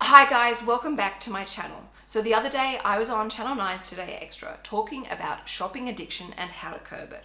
Hi guys, welcome back to my channel. So the other day I was on Channel 9's Today Extra talking about shopping addiction and how to curb it.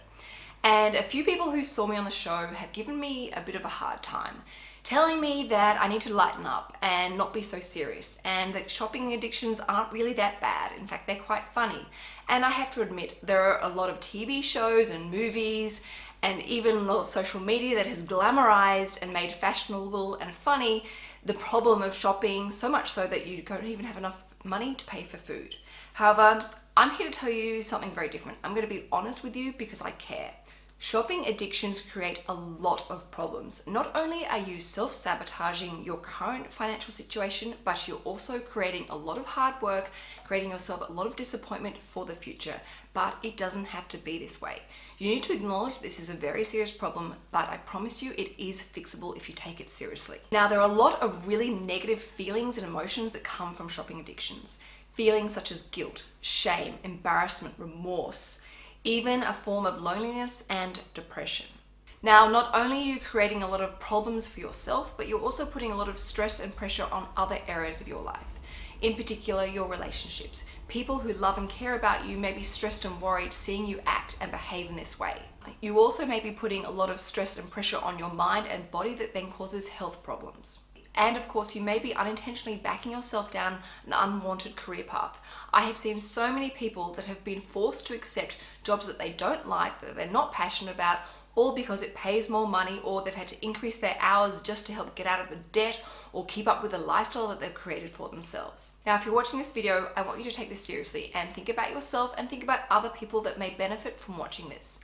And a few people who saw me on the show have given me a bit of a hard time, telling me that I need to lighten up and not be so serious and that shopping addictions aren't really that bad. In fact, they're quite funny. And I have to admit, there are a lot of TV shows and movies and even social media that has glamorized and made fashionable and funny the problem of shopping so much so that you don't even have enough money to pay for food. However, I'm here to tell you something very different. I'm going to be honest with you because I care. Shopping addictions create a lot of problems. Not only are you self-sabotaging your current financial situation, but you're also creating a lot of hard work, creating yourself a lot of disappointment for the future. But it doesn't have to be this way. You need to acknowledge this is a very serious problem, but I promise you it is fixable if you take it seriously. Now, there are a lot of really negative feelings and emotions that come from shopping addictions. Feelings such as guilt, shame, embarrassment, remorse, even a form of loneliness and depression. Now, not only are you creating a lot of problems for yourself, but you're also putting a lot of stress and pressure on other areas of your life. In particular, your relationships. People who love and care about you may be stressed and worried seeing you act and behave in this way. You also may be putting a lot of stress and pressure on your mind and body that then causes health problems. And of course, you may be unintentionally backing yourself down an unwanted career path. I have seen so many people that have been forced to accept jobs that they don't like, that they're not passionate about, all because it pays more money or they've had to increase their hours just to help get out of the debt or keep up with the lifestyle that they've created for themselves. Now, if you're watching this video, I want you to take this seriously and think about yourself and think about other people that may benefit from watching this.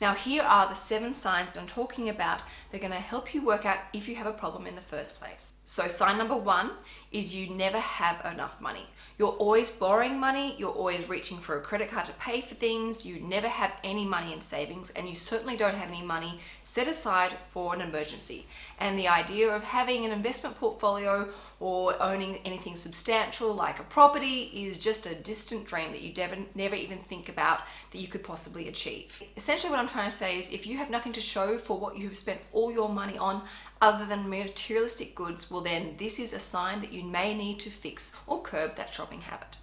Now here are the seven signs that I'm talking about. They're gonna help you work out if you have a problem in the first place. So sign number one is you never have enough money. You're always borrowing money, you're always reaching for a credit card to pay for things, you never have any money in savings, and you certainly don't have any money set aside for an emergency. And the idea of having an investment portfolio or owning anything substantial like a property is just a distant dream that you never, even think about that you could possibly achieve. Essentially what I'm trying to say is if you have nothing to show for what you have spent all your money on other than materialistic goods, well then this is a sign that you may need to fix or curb that shopping habit.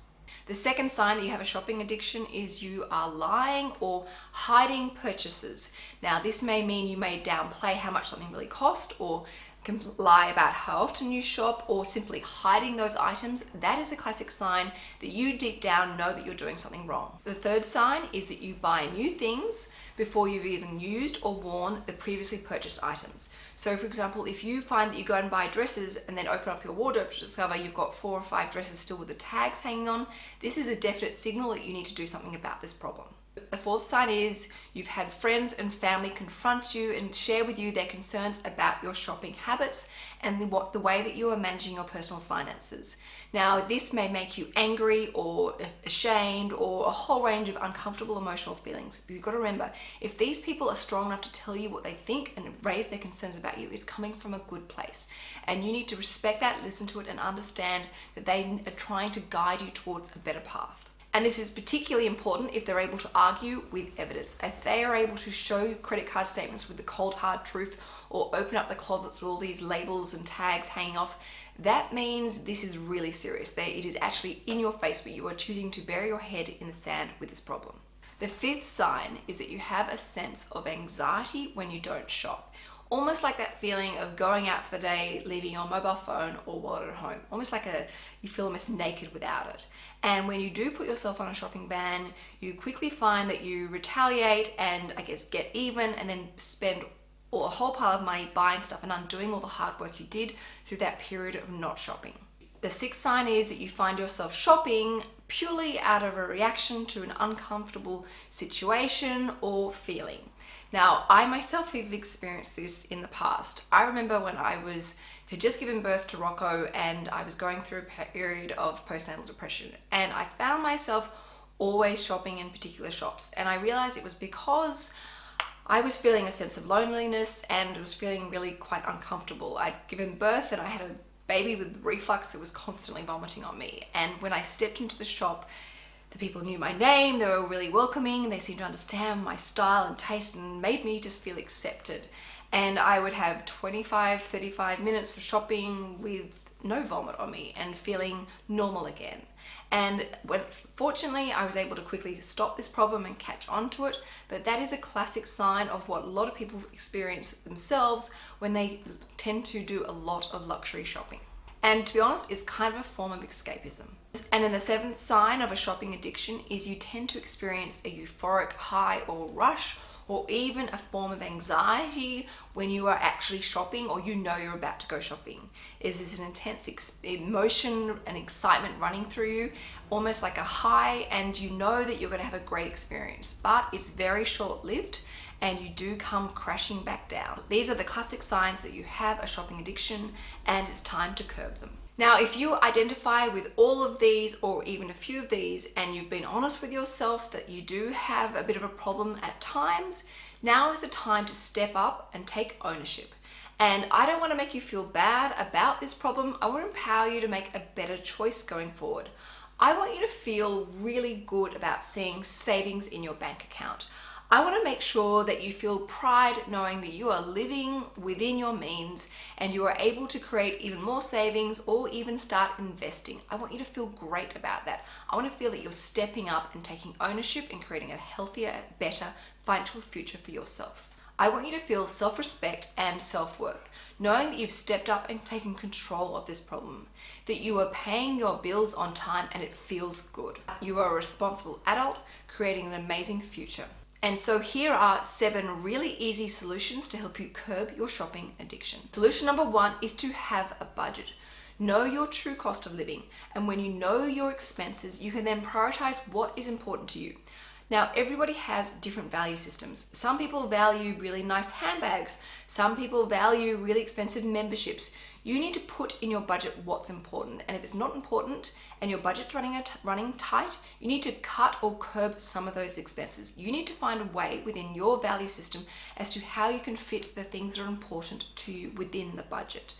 The second sign that you have a shopping addiction is you are lying or hiding purchases. Now this may mean you may downplay how much something really cost or can lie about how often you shop or simply hiding those items, that is a classic sign that you deep down know that you're doing something wrong. The third sign is that you buy new things before you've even used or worn the previously purchased items. So for example, if you find that you go and buy dresses and then open up your wardrobe to discover you've got four or five dresses still with the tags hanging on, this is a definite signal that you need to do something about this problem. The fourth sign is you've had friends and family confront you and share with you their concerns about your shopping habits and the, what, the way that you are managing your personal finances. Now, this may make you angry or ashamed or a whole range of uncomfortable emotional feelings. But you've got to remember, if these people are strong enough to tell you what they think and raise their concerns about you, it's coming from a good place. And you need to respect that, listen to it, and understand that they are trying to guide you towards a better path. And this is particularly important if they're able to argue with evidence. If they are able to show credit card statements with the cold hard truth or open up the closets with all these labels and tags hanging off, that means this is really serious. That it is actually in your face, but you are choosing to bury your head in the sand with this problem. The fifth sign is that you have a sense of anxiety when you don't shop almost like that feeling of going out for the day, leaving your mobile phone or wallet at home. Almost like a you feel almost naked without it. And when you do put yourself on a shopping ban, you quickly find that you retaliate and I guess get even and then spend a whole pile of money buying stuff and undoing all the hard work you did through that period of not shopping. The sixth sign is that you find yourself shopping purely out of a reaction to an uncomfortable situation or feeling. Now, I myself have experienced this in the past. I remember when I was had just given birth to Rocco and I was going through a period of postnatal depression and I found myself always shopping in particular shops and I realized it was because I was feeling a sense of loneliness and was feeling really quite uncomfortable. I'd given birth and I had a baby with reflux that was constantly vomiting on me and when I stepped into the shop the people knew my name, they were really welcoming, they seemed to understand my style and taste and made me just feel accepted. And I would have 25, 35 minutes of shopping with no vomit on me and feeling normal again. And when, fortunately, I was able to quickly stop this problem and catch on to it. But that is a classic sign of what a lot of people experience themselves when they tend to do a lot of luxury shopping. And to be honest, it's kind of a form of escapism. And then the seventh sign of a shopping addiction is you tend to experience a euphoric high or rush or even a form of anxiety when you are actually shopping or you know you're about to go shopping. Is this an intense emotion and excitement running through you, almost like a high, and you know that you're going to have a great experience, but it's very short lived and you do come crashing back down. These are the classic signs that you have a shopping addiction and it's time to curb them. Now, if you identify with all of these or even a few of these and you've been honest with yourself that you do have a bit of a problem at times, now is the time to step up and take ownership. And I don't want to make you feel bad about this problem. I want to empower you to make a better choice going forward. I want you to feel really good about seeing savings in your bank account. I want to make sure that you feel pride knowing that you are living within your means and you are able to create even more savings or even start investing. I want you to feel great about that. I want to feel that you're stepping up and taking ownership and creating a healthier, better financial future for yourself. I want you to feel self-respect and self-worth, knowing that you've stepped up and taken control of this problem, that you are paying your bills on time and it feels good. You are a responsible adult creating an amazing future. And so here are seven really easy solutions to help you curb your shopping addiction. Solution number one is to have a budget. Know your true cost of living. And when you know your expenses, you can then prioritize what is important to you. Now, everybody has different value systems. Some people value really nice handbags. Some people value really expensive memberships. You need to put in your budget what's important. And if it's not important and your budget's running, running tight, you need to cut or curb some of those expenses. You need to find a way within your value system as to how you can fit the things that are important to you within the budget.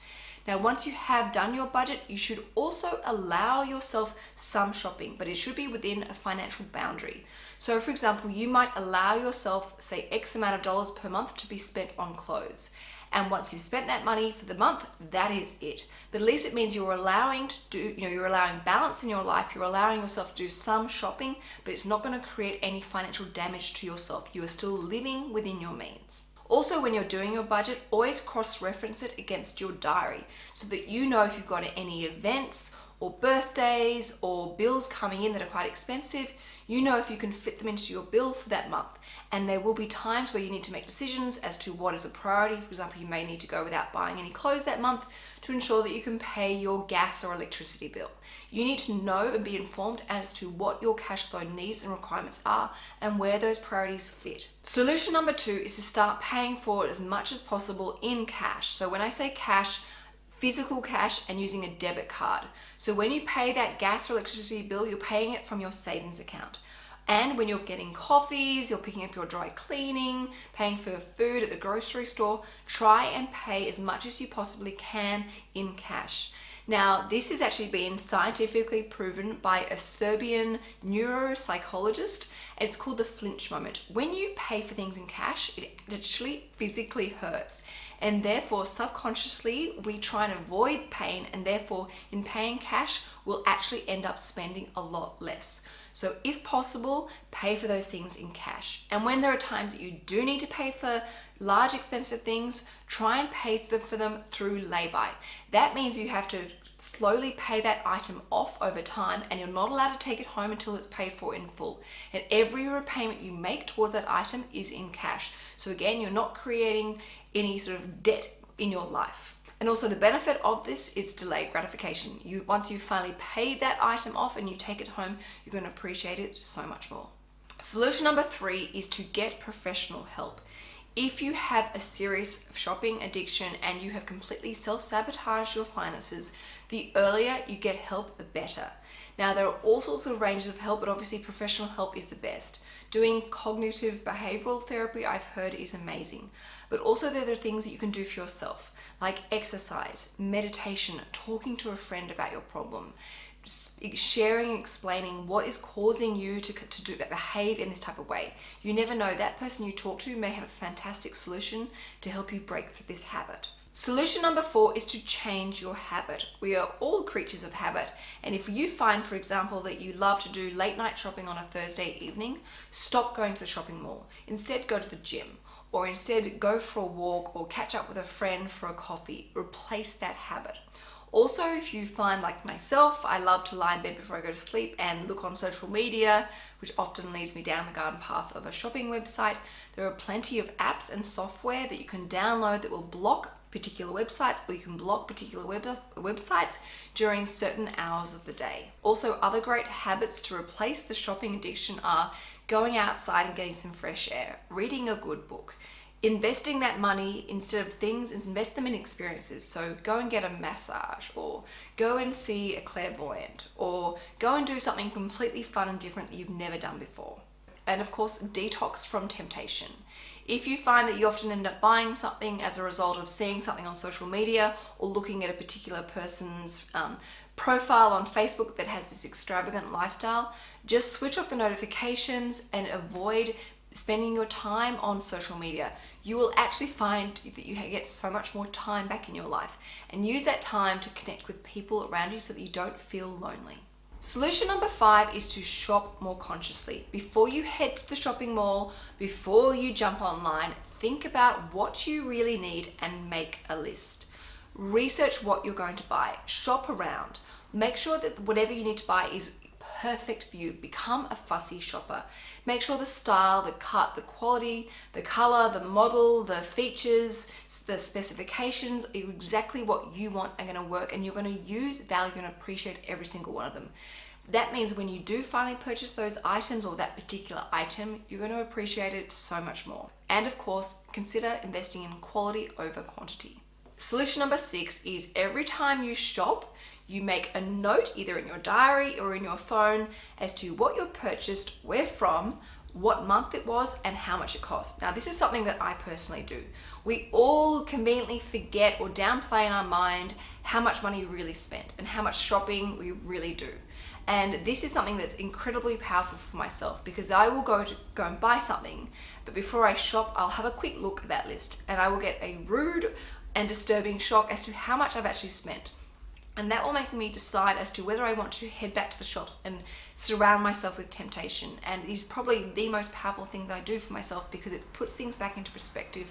Now, once you have done your budget, you should also allow yourself some shopping, but it should be within a financial boundary. So for example, you might allow yourself, say X amount of dollars per month to be spent on clothes. And once you've spent that money for the month, that is it. But at least it means you're allowing to do, you know, you're allowing balance in your life, you're allowing yourself to do some shopping, but it's not gonna create any financial damage to yourself. You are still living within your means. Also, when you're doing your budget, always cross-reference it against your diary so that you know if you've got any events or birthdays or bills coming in that are quite expensive, you know if you can fit them into your bill for that month. And there will be times where you need to make decisions as to what is a priority. For example, you may need to go without buying any clothes that month to ensure that you can pay your gas or electricity bill. You need to know and be informed as to what your cash flow needs and requirements are and where those priorities fit. Solution number two is to start paying for it as much as possible in cash. So when I say cash, physical cash and using a debit card. So when you pay that gas or electricity bill, you're paying it from your savings account. And when you're getting coffees, you're picking up your dry cleaning, paying for food at the grocery store, try and pay as much as you possibly can in cash. Now, this has actually been scientifically proven by a Serbian neuropsychologist. It's called the flinch moment. When you pay for things in cash, it actually physically hurts. And therefore, subconsciously, we try and avoid pain. And therefore, in paying cash, we'll actually end up spending a lot less. So if possible, pay for those things in cash. And when there are times that you do need to pay for large expensive things, try and pay for them through lay-by. That means you have to slowly pay that item off over time and you're not allowed to take it home until it's paid for in full. And every repayment you make towards that item is in cash. So again, you're not creating any sort of debt in your life. And also the benefit of this is delayed gratification. You Once you finally paid that item off and you take it home, you're gonna appreciate it so much more. Solution number three is to get professional help. If you have a serious shopping addiction and you have completely self-sabotaged your finances, the earlier you get help, the better. Now, there are all sorts of ranges of help, but obviously professional help is the best. Doing cognitive behavioral therapy, I've heard, is amazing. But also there are things that you can do for yourself like exercise, meditation, talking to a friend about your problem, sharing explaining what is causing you to, to do, that behave in this type of way. You never know, that person you talk to may have a fantastic solution to help you break through this habit. Solution number four is to change your habit. We are all creatures of habit. And if you find, for example, that you love to do late night shopping on a Thursday evening, stop going to the shopping mall. Instead, go to the gym or instead go for a walk or catch up with a friend for a coffee. Replace that habit. Also, if you find like myself, I love to lie in bed before I go to sleep and look on social media, which often leads me down the garden path of a shopping website. There are plenty of apps and software that you can download that will block particular websites or you can block particular web websites during certain hours of the day. Also, other great habits to replace the shopping addiction are going outside and getting some fresh air, reading a good book, investing that money instead of things invest them in experiences. So go and get a massage or go and see a clairvoyant or go and do something completely fun and different that you've never done before. And of course detox from temptation if you find that you often end up buying something as a result of seeing something on social media or looking at a particular person's um, profile on Facebook that has this extravagant lifestyle, just switch off the notifications and avoid spending your time on social media. You will actually find that you get so much more time back in your life and use that time to connect with people around you so that you don't feel lonely. Solution number five is to shop more consciously. Before you head to the shopping mall, before you jump online, think about what you really need and make a list. Research what you're going to buy, shop around, make sure that whatever you need to buy is perfect for you. Become a fussy shopper. Make sure the style, the cut, the quality, the color, the model, the features, the specifications are exactly what you want are gonna work and you're gonna use, value and appreciate every single one of them. That means when you do finally purchase those items or that particular item, you're going to appreciate it so much more. And of course, consider investing in quality over quantity. Solution number six is every time you shop, you make a note either in your diary or in your phone as to what you purchased, where from, what month it was and how much it cost. Now this is something that I personally do. We all conveniently forget or downplay in our mind how much money we really spent and how much shopping we really do. And this is something that's incredibly powerful for myself because I will go to go and buy something, but before I shop, I'll have a quick look at that list and I will get a rude and disturbing shock as to how much I've actually spent and that will make me decide as to whether I want to head back to the shops and surround myself with temptation and it is probably the most powerful thing that I do for myself because it puts things back into perspective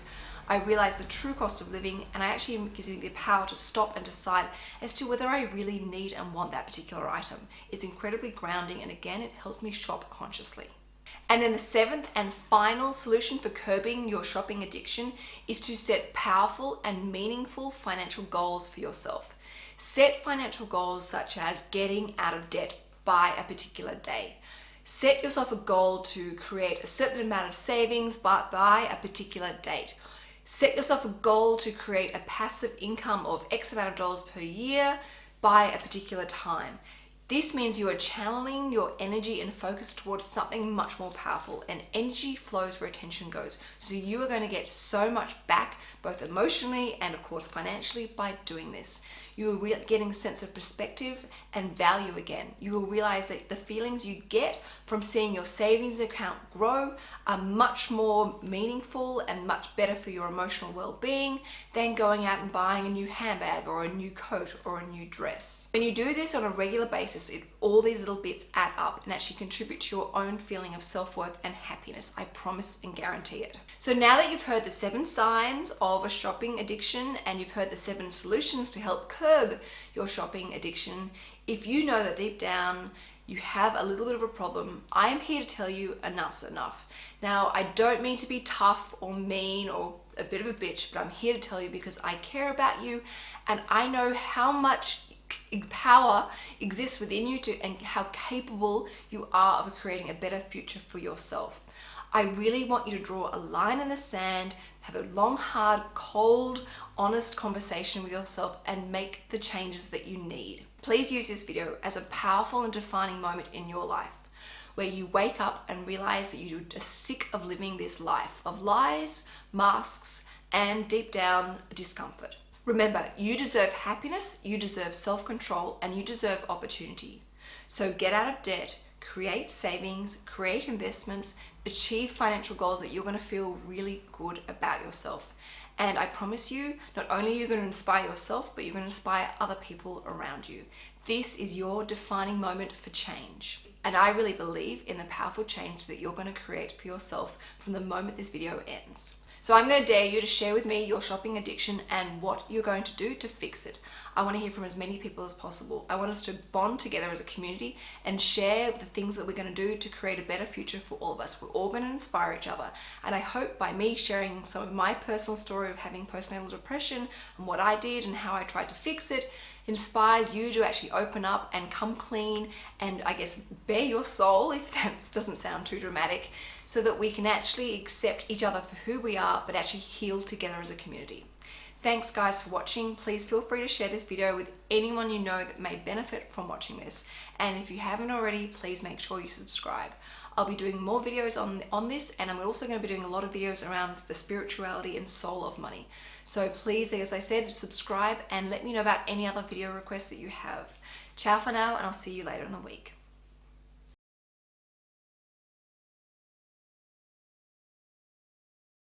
I realize the true cost of living and I actually gives me the power to stop and decide as to whether I really need and want that particular item. It's incredibly grounding and again it helps me shop consciously. And then the seventh and final solution for curbing your shopping addiction is to set powerful and meaningful financial goals for yourself. Set financial goals such as getting out of debt by a particular day. Set yourself a goal to create a certain amount of savings by a particular date. Set yourself a goal to create a passive income of X amount of dollars per year by a particular time. This means you are channeling your energy and focus towards something much more powerful and energy flows where attention goes. So you are going to get so much back both emotionally and of course financially by doing this you will getting a sense of perspective and value again. You will realize that the feelings you get from seeing your savings account grow are much more meaningful and much better for your emotional well-being than going out and buying a new handbag or a new coat or a new dress. When you do this on a regular basis, it, all these little bits add up and actually contribute to your own feeling of self-worth and happiness. I promise and guarantee it. So now that you've heard the seven signs of a shopping addiction and you've heard the seven solutions to help curb curb your shopping addiction, if you know that deep down you have a little bit of a problem, I am here to tell you enough's enough. Now, I don't mean to be tough or mean or a bit of a bitch, but I'm here to tell you because I care about you and I know how much power exists within you to and how capable you are of creating a better future for yourself. I really want you to draw a line in the sand, have a long, hard, cold, honest conversation with yourself and make the changes that you need. Please use this video as a powerful and defining moment in your life where you wake up and realize that you are sick of living this life of lies, masks, and deep down discomfort. Remember, you deserve happiness, you deserve self-control, and you deserve opportunity. So get out of debt, create savings, create investments, achieve financial goals that you're going to feel really good about yourself. And I promise you, not only are you going to inspire yourself, but you're going to inspire other people around you. This is your defining moment for change. And I really believe in the powerful change that you're going to create for yourself from the moment this video ends. So I'm going to dare you to share with me your shopping addiction and what you're going to do to fix it. I want to hear from as many people as possible. I want us to bond together as a community and share the things that we're going to do to create a better future for all of us. We're all going to inspire each other. And I hope by me sharing some of my personal story of having postnatal depression and what I did and how I tried to fix it, inspires you to actually open up and come clean and I guess bare your soul, if that doesn't sound too dramatic, so that we can actually accept each other for who we are, but actually heal together as a community. Thanks guys for watching. Please feel free to share this video with anyone you know that may benefit from watching this. And if you haven't already, please make sure you subscribe. I'll be doing more videos on, on this and I'm also going to be doing a lot of videos around the spirituality and soul of money. So please, as I said, subscribe and let me know about any other video requests that you have. Ciao for now and I'll see you later in the week.